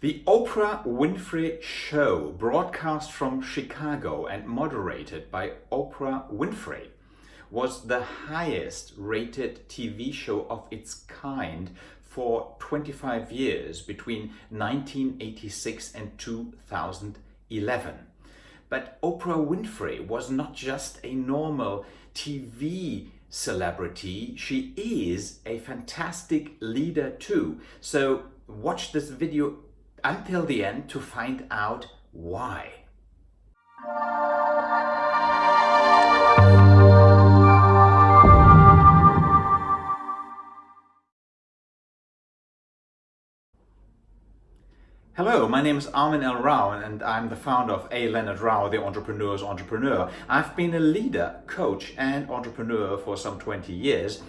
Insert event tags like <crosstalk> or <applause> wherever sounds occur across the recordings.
The Oprah Winfrey Show, broadcast from Chicago and moderated by Oprah Winfrey, was the highest rated TV show of its kind for 25 years between 1986 and 2011. But Oprah Winfrey was not just a normal TV celebrity, she is a fantastic leader too. So watch this video until the end to find out why. Hello, my name is Armin L. Rao and I'm the founder of A. Leonard Rao, the Entrepreneur's Entrepreneur. I've been a leader, coach and entrepreneur for some 20 years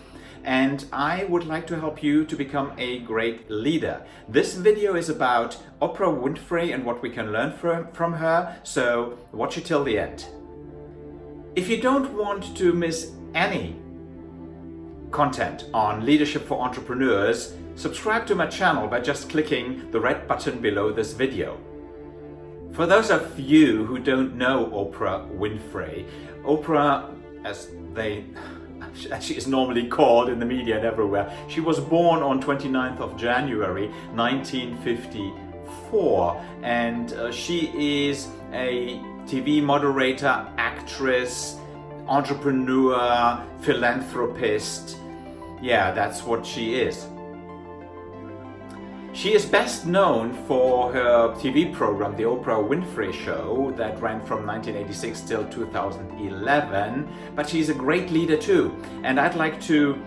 and I would like to help you to become a great leader. This video is about Oprah Winfrey and what we can learn from, her, so watch it till the end. If you don't want to miss any content on leadership for entrepreneurs, subscribe to my channel by just clicking the red button below this video. For those of you who don't know Oprah Winfrey, Oprah, as they as she is normally called in the media and everywhere. She was born on 29th of January 1954 and uh, she is a TV moderator, actress, entrepreneur, philanthropist. Yeah, that's what she is. She is best known for her TV program, The Oprah Winfrey Show, that ran from 1986 till 2011, but she's a great leader too. And I'd like to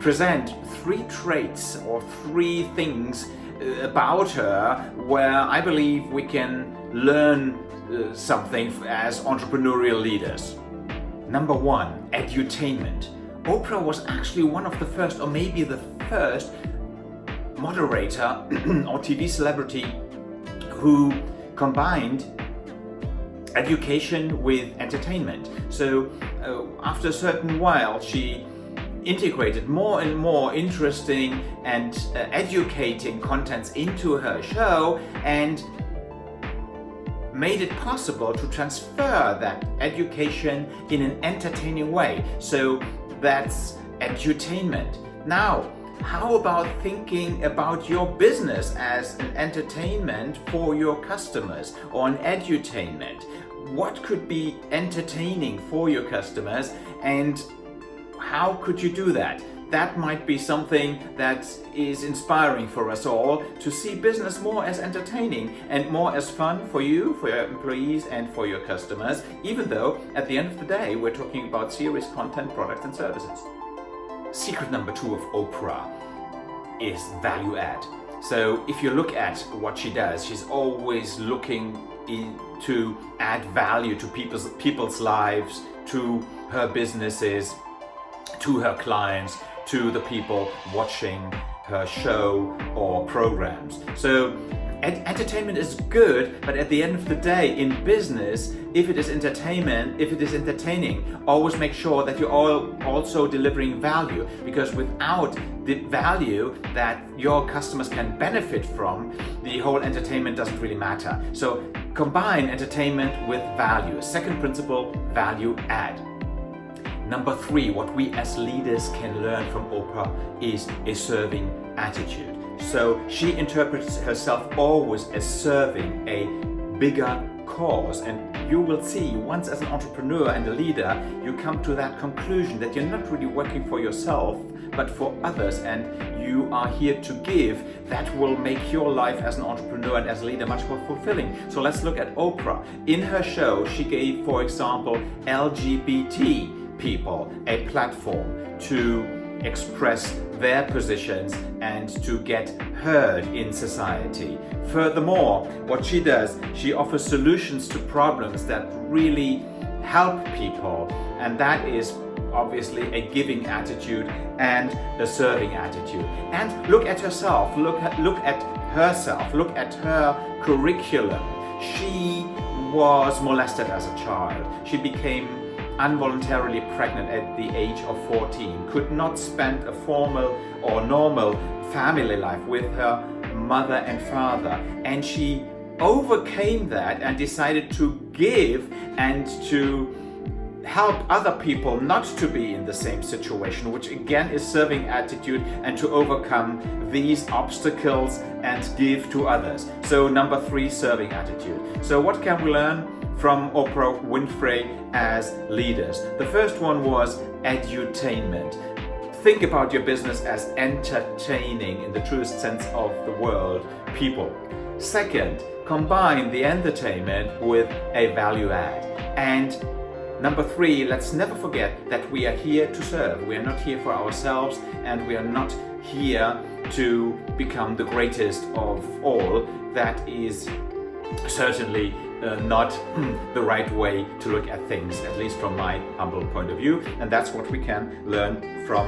present three traits or three things uh, about her where I believe we can learn uh, something as entrepreneurial leaders. Number one, edutainment. Oprah was actually one of the first, or maybe the first, moderator <clears throat> or TV celebrity who combined education with entertainment. So uh, after a certain while she integrated more and more interesting and uh, educating contents into her show and made it possible to transfer that education in an entertaining way. So that's edutainment. Now, how about thinking about your business as an entertainment for your customers or an edutainment? What could be entertaining for your customers and how could you do that? That might be something that is inspiring for us all to see business more as entertaining and more as fun for you, for your employees and for your customers, even though at the end of the day we're talking about serious content, products and services. Secret number two of Oprah is value add. So if you look at what she does, she's always looking in, to add value to people's, people's lives, to her businesses, to her clients, to the people watching her show or programs. So entertainment is good, but at the end of the day, in business, if it is entertainment, if it is entertaining, always make sure that you're also delivering value because without the value that your customers can benefit from, the whole entertainment doesn't really matter. So combine entertainment with value. Second principle, value add. Number three, what we as leaders can learn from Oprah is a serving attitude. So she interprets herself always as serving a bigger cause. And you will see once as an entrepreneur and a leader you come to that conclusion that you're not really working for yourself but for others. And you are here to give. That will make your life as an entrepreneur and as a leader much more fulfilling. So let's look at Oprah. In her show she gave for example LGBT people a platform to express their positions and to get heard in society. Furthermore, what she does, she offers solutions to problems that really help people and that is obviously a giving attitude and a serving attitude. And look at herself, look at, look at herself, look at her curriculum. She was molested as a child. She became involuntarily pregnant at the age of 14, could not spend a formal or normal family life with her mother and father and she overcame that and decided to give and to help other people not to be in the same situation, which again is serving attitude and to overcome these obstacles and give to others. So number three, serving attitude. So what can we learn from Oprah Winfrey as leaders? The first one was edutainment. Think about your business as entertaining in the truest sense of the word people. Second, combine the entertainment with a value add. And number three, let's never forget that we are here to serve. We are not here for ourselves and we are not here to become the greatest of all. That is certainly uh, not <clears throat> the right way to look at things, at least from my humble point of view. And that's what we can learn from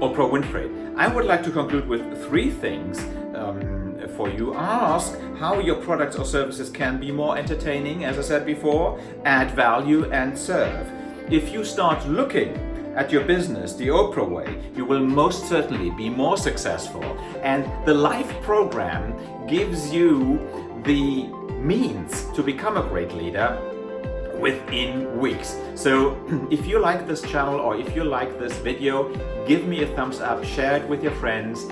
Oprah Winfrey. I would like to conclude with three things um, for you. Ask how your products or services can be more entertaining, as I said before, add value and serve. If you start looking at your business the Oprah way, you will most certainly be more successful. And the Life program gives you the means to become a great leader within weeks. So <clears throat> if you like this channel or if you like this video, give me a thumbs up, share it with your friends,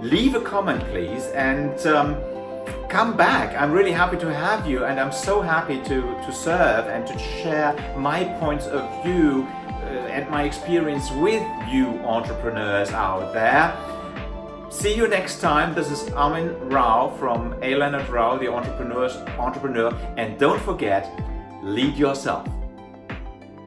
leave a comment please and um, come back. I'm really happy to have you and I'm so happy to, to serve and to share my points of view uh, and my experience with you entrepreneurs out there. See you next time. This is Armin Rao from A. Leonard Rao, the entrepreneur's entrepreneur. And don't forget, lead yourself.